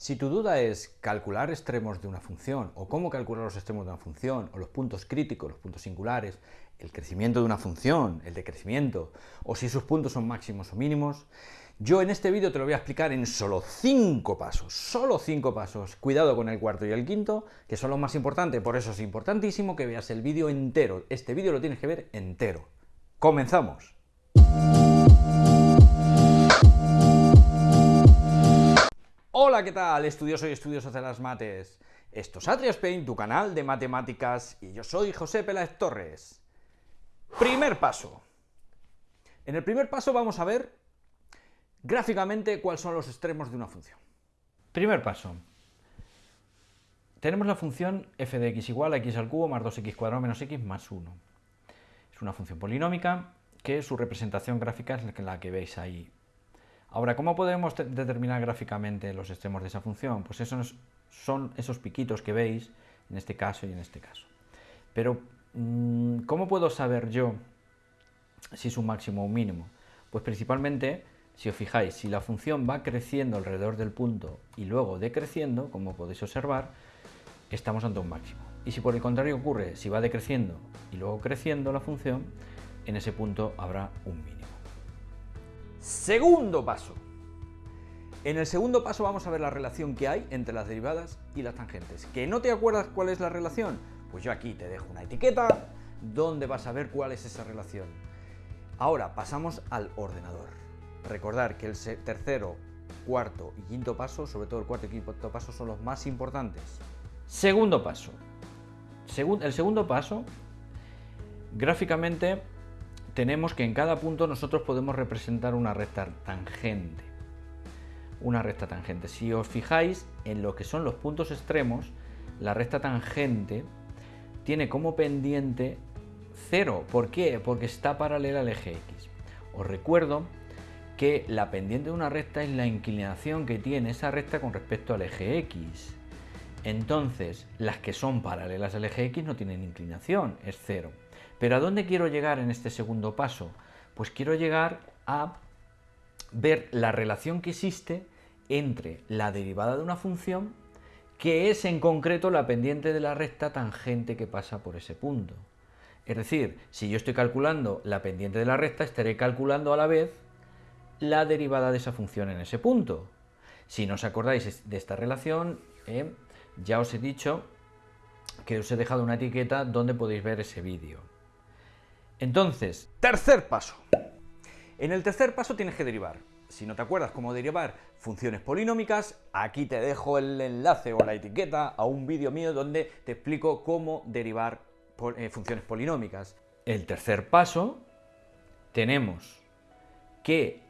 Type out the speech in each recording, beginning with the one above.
Si tu duda es calcular extremos de una función, o cómo calcular los extremos de una función, o los puntos críticos, los puntos singulares, el crecimiento de una función, el decrecimiento, o si sus puntos son máximos o mínimos, yo en este vídeo te lo voy a explicar en solo 5 pasos, solo 5 pasos. Cuidado con el cuarto y el quinto, que son los más importantes, por eso es importantísimo que veas el vídeo entero. Este vídeo lo tienes que ver entero. ¡Comenzamos! Hola, ¿qué tal? Estudioso y estudiosos de las mates. Esto es Atriaspain, tu canal de matemáticas, y yo soy José Peláez Torres. Primer paso. En el primer paso vamos a ver gráficamente cuáles son los extremos de una función. Primer paso. Tenemos la función f de x igual a x al cubo más 2x cuadrado menos x más 1. Es una función polinómica que su representación gráfica es la que veis ahí Ahora, ¿cómo podemos determinar gráficamente los extremos de esa función? Pues esos son esos piquitos que veis en este caso y en este caso. Pero, mm, ¿cómo puedo saber yo si es un máximo o un mínimo? Pues principalmente, si os fijáis, si la función va creciendo alrededor del punto y luego decreciendo, como podéis observar, estamos ante un máximo. Y si por el contrario ocurre, si va decreciendo y luego creciendo la función, en ese punto habrá un mínimo. Segundo paso. En el segundo paso vamos a ver la relación que hay entre las derivadas y las tangentes. ¿Que no te acuerdas cuál es la relación? Pues yo aquí te dejo una etiqueta donde vas a ver cuál es esa relación. Ahora pasamos al ordenador. Recordar que el tercero, cuarto y quinto paso, sobre todo el cuarto y quinto paso, son los más importantes. Segundo paso. el segundo paso, gráficamente tenemos que en cada punto nosotros podemos representar una recta tangente. Una recta tangente. Si os fijáis en lo que son los puntos extremos, la recta tangente tiene como pendiente 0. ¿Por qué? Porque está paralela al eje X. Os recuerdo que la pendiente de una recta es la inclinación que tiene esa recta con respecto al eje X. Entonces, las que son paralelas al eje X no tienen inclinación, es 0. Pero ¿a dónde quiero llegar en este segundo paso? Pues quiero llegar a ver la relación que existe entre la derivada de una función que es en concreto la pendiente de la recta tangente que pasa por ese punto. Es decir, si yo estoy calculando la pendiente de la recta, estaré calculando a la vez la derivada de esa función en ese punto. Si no os acordáis de esta relación, eh, ya os he dicho que os he dejado una etiqueta donde podéis ver ese vídeo. Entonces, tercer paso. En el tercer paso tienes que derivar. Si no te acuerdas cómo derivar funciones polinómicas, aquí te dejo el enlace o la etiqueta a un vídeo mío donde te explico cómo derivar eh, funciones polinómicas. El tercer paso, tenemos que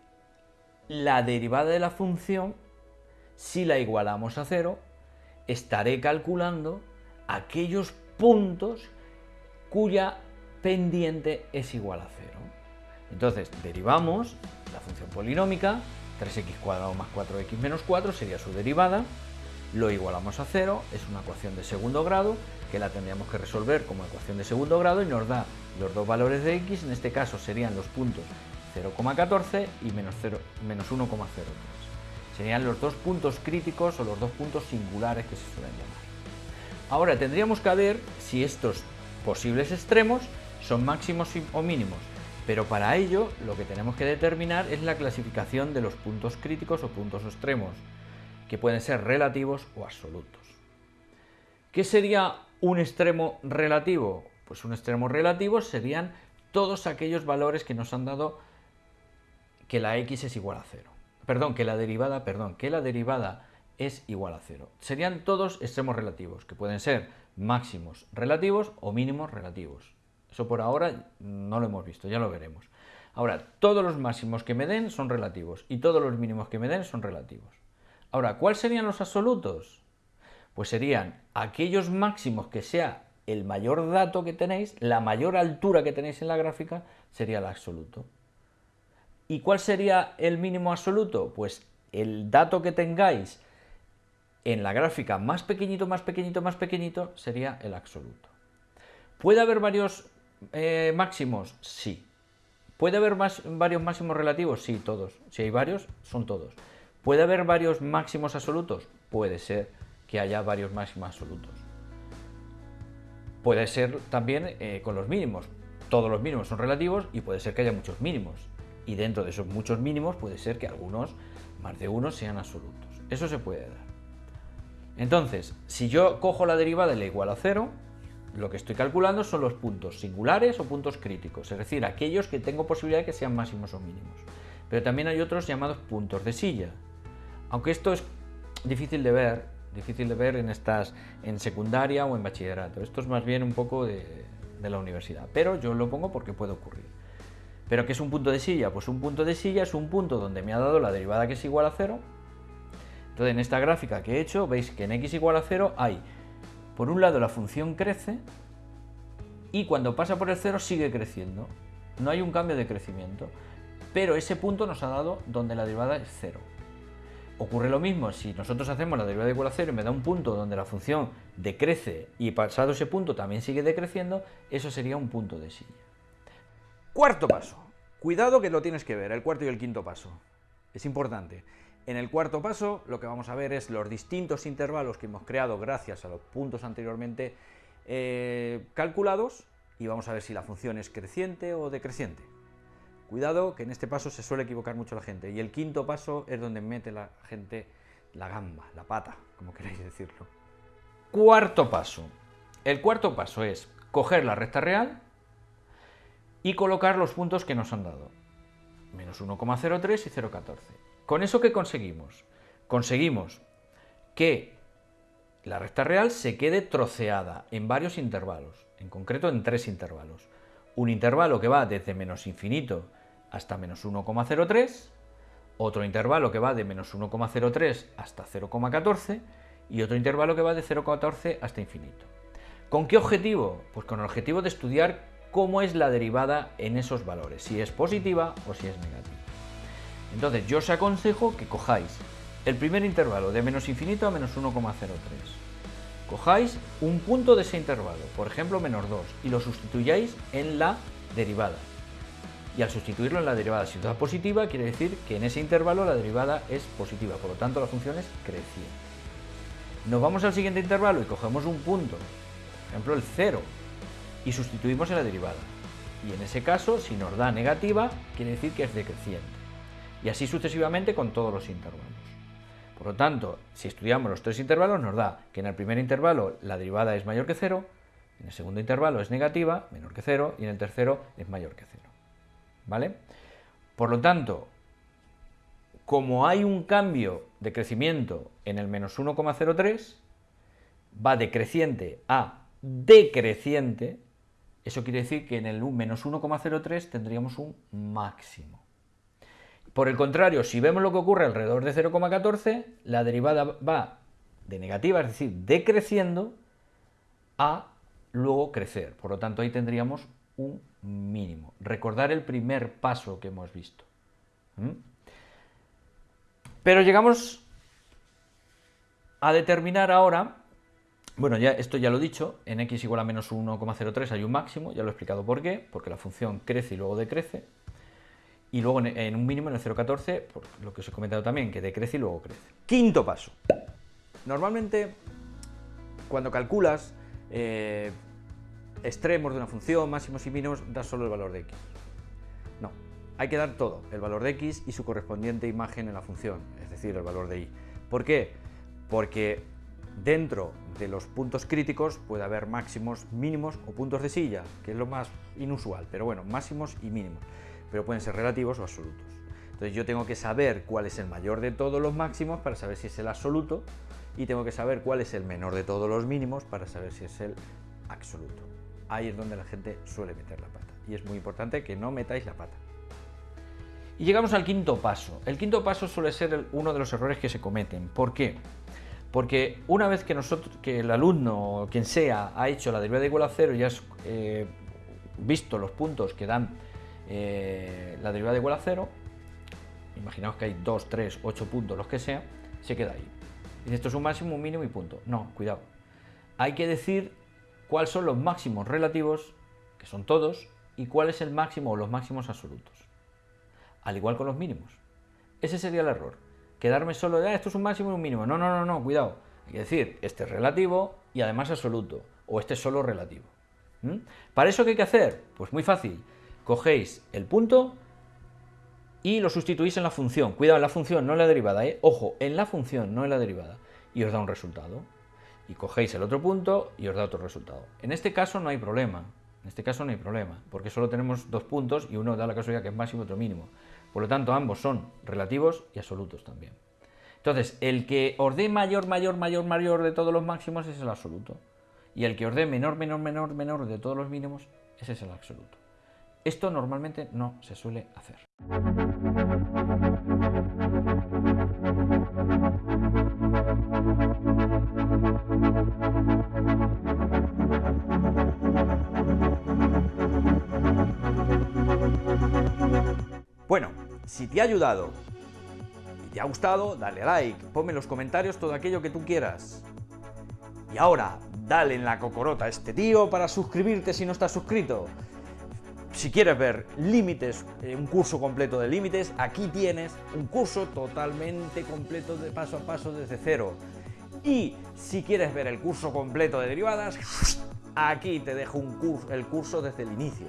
la derivada de la función, si la igualamos a cero, estaré calculando aquellos puntos cuya pendiente es igual a 0. Entonces, derivamos la función polinómica, 3x cuadrado más 4x menos 4 sería su derivada, lo igualamos a 0, es una ecuación de segundo grado que la tendríamos que resolver como ecuación de segundo grado y nos da los dos valores de x, en este caso serían los puntos 0,14 y menos, menos 1,03. Serían los dos puntos críticos o los dos puntos singulares que se suelen llamar. Ahora tendríamos que ver si estos posibles extremos son máximos o mínimos, pero para ello lo que tenemos que determinar es la clasificación de los puntos críticos o puntos extremos, que pueden ser relativos o absolutos. ¿Qué sería un extremo relativo? Pues un extremo relativo serían todos aquellos valores que nos han dado que la x es igual a cero. Perdón, que la derivada, perdón, que la derivada es igual a cero. Serían todos extremos relativos, que pueden ser máximos relativos o mínimos relativos. Eso por ahora no lo hemos visto, ya lo veremos. Ahora, todos los máximos que me den son relativos y todos los mínimos que me den son relativos. Ahora, ¿cuáles serían los absolutos? Pues serían aquellos máximos que sea el mayor dato que tenéis, la mayor altura que tenéis en la gráfica, sería el absoluto. ¿Y cuál sería el mínimo absoluto? Pues el dato que tengáis en la gráfica más pequeñito, más pequeñito, más pequeñito, sería el absoluto. ¿Puede haber varios eh, máximos? Sí. ¿Puede haber varios máximos relativos? Sí, todos. Si hay varios, son todos. ¿Puede haber varios máximos absolutos? Puede ser que haya varios máximos absolutos. Puede ser también eh, con los mínimos. Todos los mínimos son relativos y puede ser que haya muchos mínimos. Y dentro de esos muchos mínimos puede ser que algunos, más de uno, sean absolutos. Eso se puede dar. Entonces, si yo cojo la derivada de la igual a cero, lo que estoy calculando son los puntos singulares o puntos críticos, es decir, aquellos que tengo posibilidad de que sean máximos o mínimos. Pero también hay otros llamados puntos de silla. Aunque esto es difícil de ver, difícil de ver en estas en secundaria o en bachillerato. Esto es más bien un poco de, la universidad, pero yo lo pongo porque puede ocurrir. ¿Pero qué es un punto de silla? Pues un punto de silla es un punto donde me ha dado la derivada que es igual a cero. Entonces en esta gráfica que he hecho veis que en x igual a cero hay, por un lado la función crece y cuando pasa por el cero sigue creciendo. No hay un cambio de crecimiento, pero ese punto nos ha dado donde la derivada es cero. Ocurre lo mismo si nosotros hacemos la derivada igual a cero y me da un punto donde la función decrece y pasado ese punto también sigue decreciendo, eso sería un punto de silla. Cuarto paso. Cuidado que lo tienes que ver, el cuarto y el quinto paso. Es importante. En el cuarto paso lo que vamos a ver es los distintos intervalos que hemos creado gracias a los puntos anteriormente eh, calculados y vamos a ver si la función es creciente o decreciente. Cuidado que en este paso se suele equivocar mucho la gente. Y el quinto paso es donde mete la gente la gamba, la pata, como queráis decirlo. Cuarto paso. El cuarto paso es coger la recta real y colocar los puntos que nos han dado. Menos 1,03 y 0,14. ¿Con eso qué conseguimos? Conseguimos que la recta real se quede troceada en varios intervalos, en concreto en tres intervalos. Un intervalo que va desde menos infinito hasta menos 1,03, otro intervalo que va de menos 1,03 hasta 0,14 y otro intervalo que va de 0,14 hasta infinito. ¿Con qué objetivo? Pues con el objetivo de estudiar cómo es la derivada en esos valores, si es positiva o si es negativa. Entonces yo os aconsejo que cojáis el primer intervalo de menos infinito a menos 1,03. Cojáis un punto de ese intervalo, por ejemplo menos 2, y lo sustituyáis en la derivada y al sustituirlo en la derivada si da positiva, quiere decir que en ese intervalo la derivada es positiva, por lo tanto la función es creciente. Nos vamos al siguiente intervalo y cogemos un punto, por ejemplo el 0, y sustituimos en la derivada. Y en ese caso, si nos da negativa, quiere decir que es decreciente. Y así sucesivamente con todos los intervalos. Por lo tanto, si estudiamos los tres intervalos, nos da que en el primer intervalo la derivada es mayor que 0, en el segundo intervalo es negativa, menor que 0, y en el tercero es mayor que 0. ¿vale? Por lo tanto, como hay un cambio de crecimiento en el menos 1,03, va de creciente a decreciente, eso quiere decir que en el menos 1,03 tendríamos un máximo. Por el contrario, si vemos lo que ocurre alrededor de 0,14, la derivada va de negativa, es decir, decreciendo, a luego crecer. Por lo tanto, ahí tendríamos un mínimo. Recordar el primer paso que hemos visto. ¿Mm? Pero llegamos a determinar ahora, bueno, ya esto ya lo he dicho, en x igual a menos 1,03 hay un máximo, ya lo he explicado por qué, porque la función crece y luego decrece, y luego en un mínimo en el 0,14, por lo que os he comentado también, que decrece y luego crece. Quinto paso. Normalmente, cuando calculas eh, extremos de una función, máximos y mínimos, da solo el valor de x. No, hay que dar todo, el valor de x y su correspondiente imagen en la función, es decir, el valor de y. ¿Por qué? Porque dentro de los puntos críticos puede haber máximos, mínimos o puntos de silla, que es lo más inusual, pero bueno, máximos y mínimos, pero pueden ser relativos o absolutos. Entonces yo tengo que saber cuál es el mayor de todos los máximos para saber si es el absoluto y tengo que saber cuál es el menor de todos los mínimos para saber si es el absoluto ahí es donde la gente suele meter la pata. Y es muy importante que no metáis la pata. Y llegamos al quinto paso. El quinto paso suele ser uno de los errores que se cometen. ¿Por qué? Porque una vez que, nosotros, que el alumno o quien sea ha hecho la derivada igual a cero y has eh, visto los puntos que dan eh, la derivada igual a cero, imaginaos que hay 2, 3, 8 puntos, los que sea, se queda ahí. Y esto es un máximo, un mínimo y punto. No, cuidado. Hay que decir cuáles son los máximos relativos, que son todos, y cuál es el máximo o los máximos absolutos. Al igual con los mínimos. Ese sería el error. quedarme solo de, ah, esto es un máximo y un mínimo. No, no, no, no, cuidado. Hay que decir, este es relativo y además absoluto, o este es solo relativo. ¿Para eso qué hay que hacer? Pues muy fácil. Cogéis el punto y lo sustituís en la función. Cuidado, en la función, no en la derivada, ¿eh? Ojo, en la función, no en la derivada. Y os da un resultado. Y cogéis el otro punto y os da otro resultado. En este caso no hay problema. En este caso no hay problema, porque solo tenemos dos puntos y uno da la casualidad que es máximo y otro mínimo. Por lo tanto, ambos son relativos y absolutos también. Entonces, el que os dé mayor, mayor, mayor, mayor de todos los máximos es el absoluto. Y el que os dé menor, menor, menor, menor de todos los mínimos, ese es el absoluto. Esto normalmente no se suele hacer. Bueno, si te ha ayudado y te ha gustado, dale like, ponme en los comentarios todo aquello que tú quieras. Y ahora, dale en la cocorota a este tío para suscribirte si no estás suscrito. Si quieres ver límites, eh, un curso completo de límites, aquí tienes un curso totalmente completo de paso a paso desde cero. Y si quieres ver el curso completo de derivadas, aquí te dejo el curso desde el inicio.